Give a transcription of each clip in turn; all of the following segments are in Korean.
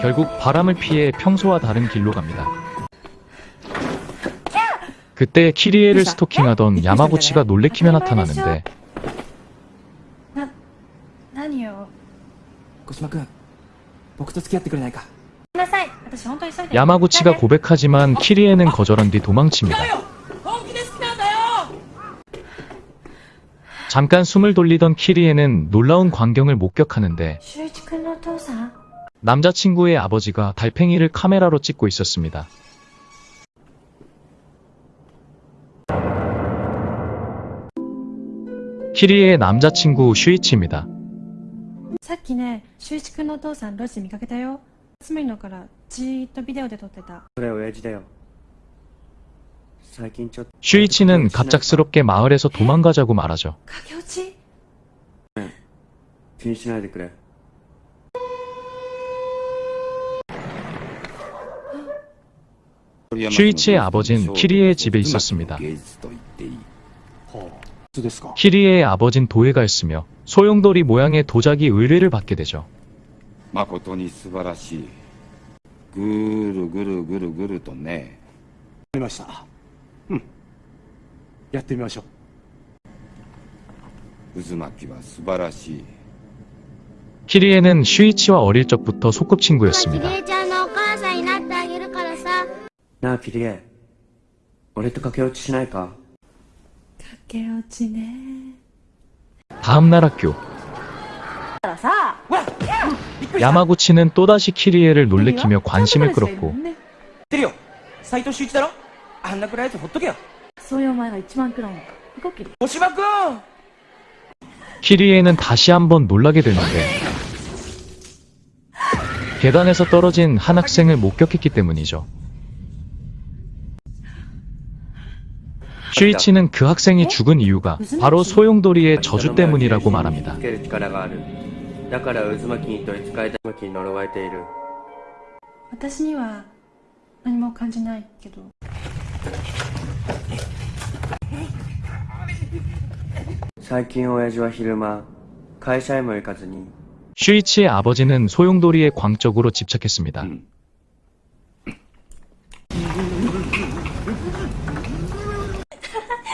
결국 바람을 피해 평소와 다른 길로 갑니다. 그때 키리에를 스토킹하던 야마구치가 놀래키며 나타나는데 야마구치가 고백하지만 키리에는 거절한 뒤 도망칩니다. 잠깐 숨을 돌리던 키리에는 놀라운 광경을 목격하는데 修一くんのお父さん 남자친구의 아버지가 달팽이를 카메라로 찍고 있었습니다. 키리의 남자친구 슈이치입니다. さっきね、修一くんのお父さん路地で見かけたよ。つむりのからじーっとビデオで撮ってた。それ親父だよ最近ちょっと 슈이치는 갑작스럽게 마을에서 도망가자고 말하죠. 駆け落ち気にしないでくれ 슈이치의 아버진 키리의 집에 있었습니다. 芸術と言っていいそうですか 키리의 아버진 도예가였으며 소용돌이 모양의 도자기 의뢰를 받게 되죠. 誠に素晴らしいぐるぐるぐるぐるとねありましたうんやってみましょう渦巻きは素晴らしい 키리에는 슈이치와 어릴 적부터 소꿉친구였습니다. なあキリエ俺と駆け落ちしないか駆け落ちね。 다음날 학교 だからさ、 야마구치는 또다시 키리에를 놀래키며 관심을 勘違いしてる 끌었고 ね知ってるよ斎藤秀一だろあんな暗いやつほっとけよそういうお前が一番暗いのか。動きで。小島君 키리에는 다시 한번 놀라게 되는데 계단에서 떨어진 한 학생을 목격했기 때문이죠. 슈이치는 그 학생이 죽은 이유가 바로 소용돌이의 저주 때문이라고 말합니다. 슈이치의 아버지는 소용돌이에 광적으로 집착했습니다.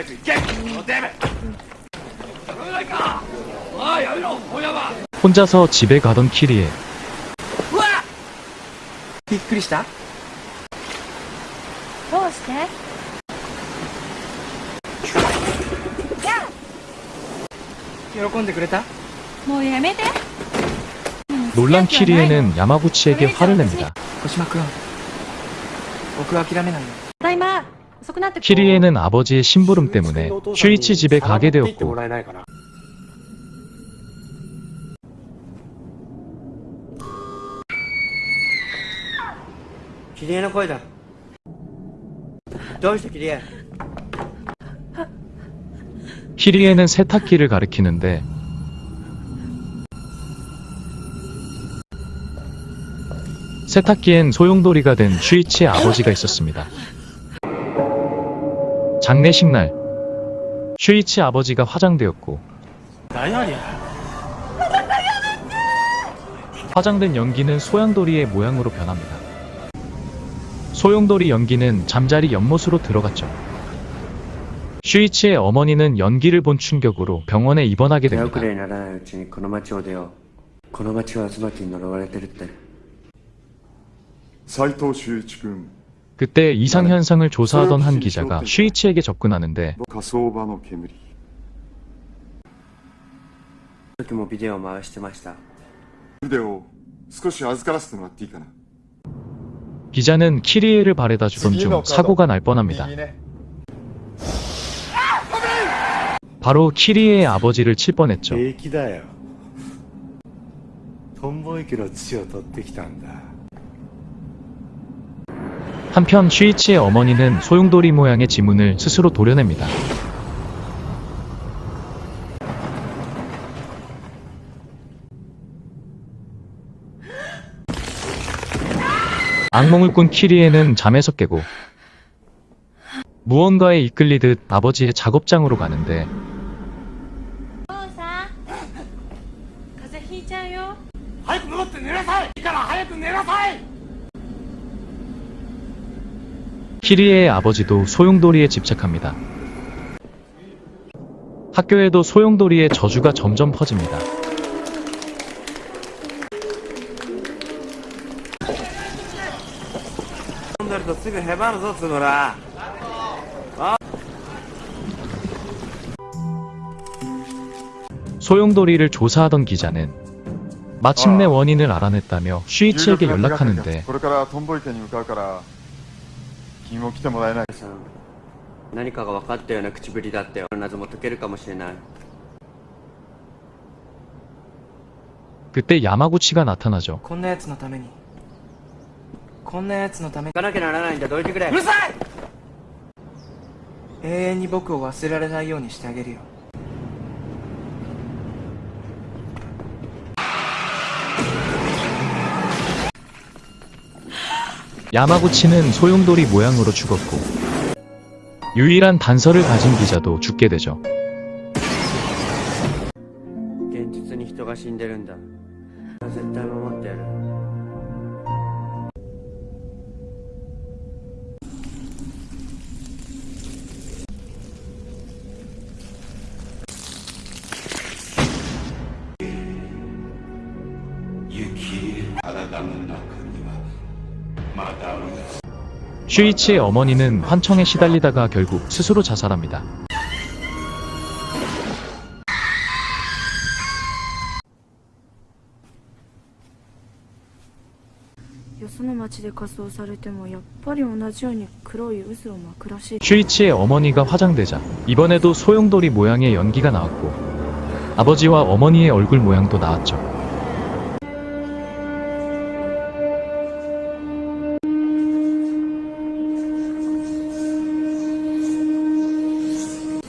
早く行けおてめ 혼자서 집에 가던 키리에 びっくりしたどうして喜んでくれたもうやめて 놀란 키리에는 야마구치에게 화를 냅니다. 小島君僕は諦めないよ 키리에는 아버지의 심부름 때문에 슈이치 집에 가게 되었고. 기리에는 거이다. 너있어 기리에 키리에는 세탁기를 가리키는데 세탁기엔 소용돌이가 된 슈이치의 아버지가 있었습니다. 장례식 날 슈이치 아버지가 화장되었고 화장된 연기는 소양돌이의 모양으로 변합니다. 소용돌이 연기는 잠자리 연못으로 들어갔죠. 슈이치의 어머니는 연기를 본 충격으로 병원에 입원하게 됩니다. 그때 이상현상을 조사하던 한 기자가 슈이치에게 접근하는데 기자는 키리에를 바래다 주던 중 사고가 날 뻔합니다. 바로 키리에의 아버지를 칠 뻔했죠. 돈보이기로 치어 떴다. 한편 슈이치의 어머니는 소용돌이 모양의 지문을 스스로 도려냅니다. 악몽을 꾼 키리에는 잠에서 깨고 무언가에 이끌리듯 아버지의 작업장으로 가는데 키리의 아버지도 소용돌이에 집착합니다. 학교에도 소용돌이의 저주가 점점 퍼집니다. 소용돌이를 조사하던 기자는 마침내 원인을 알아냈다며 슈이츠에게 연락하는데 君も来てもらえないさん何かが分かったような口ぶりだったよ謎も解けるかもしれない 그때 야마구치가 나타나죠. こんなやつのためにこんなやつのために行かなきゃならないんだどいてくれうるさい永遠に僕を忘れられないようにしてあげるよ 야마구치는 소용돌이 모양으로 죽었고 유일한 단서를 가진 기자도 죽게 되죠. 슈이치의 어머니는 환청에 시달리다가 결국 스스로 자살합니다. 슈이치의 어머니가 화장되자 이번에도 소용돌이 모양의 연기가 나왔고 아버지와 어머니의 얼굴 모양도 나왔죠.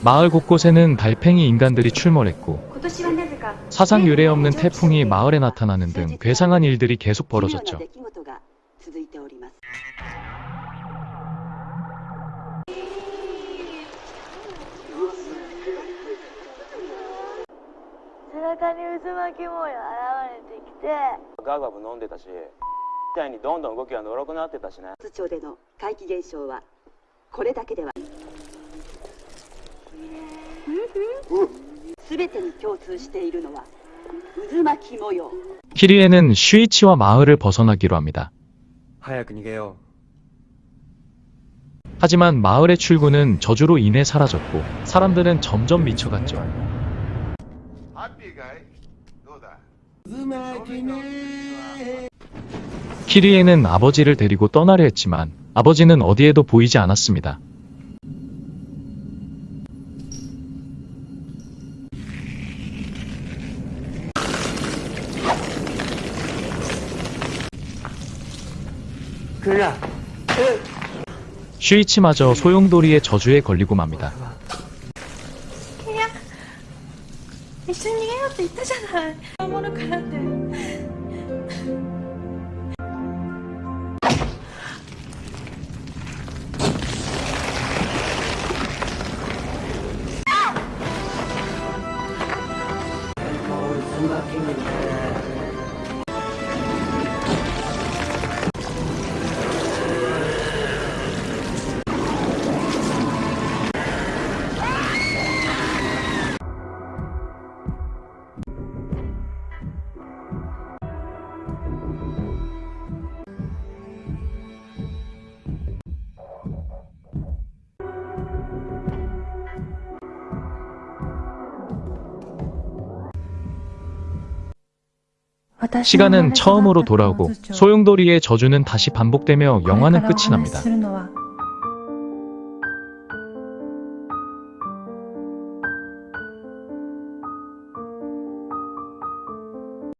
마을 곳곳에는 달팽이 인간들이 출몰했고 사상 유례 없는 태풍이 마을에 나타나는 등 괴상한 일들이 계속 벌어졌죠. 키리에는 슈이치와 마을을 벗어나기로 합니다. 하지만 마을의 출구는 저주로 인해 사라졌고 사람들은 점점 미쳐갔죠. 키리에는 아버지를 데리고 떠나려 했지만 아버지는 어디에도 보이지 않았습니다. 그러나 슈이치마저 소용돌이의 저주에 걸리고 맙니다. 그냥 무슨 얘기라도 있다잖아. 아무나 가야 돼. 시간은 처음으로 돌아오고 소용돌이의 저주는 다시 반복되며 영화는 끝이 납니다.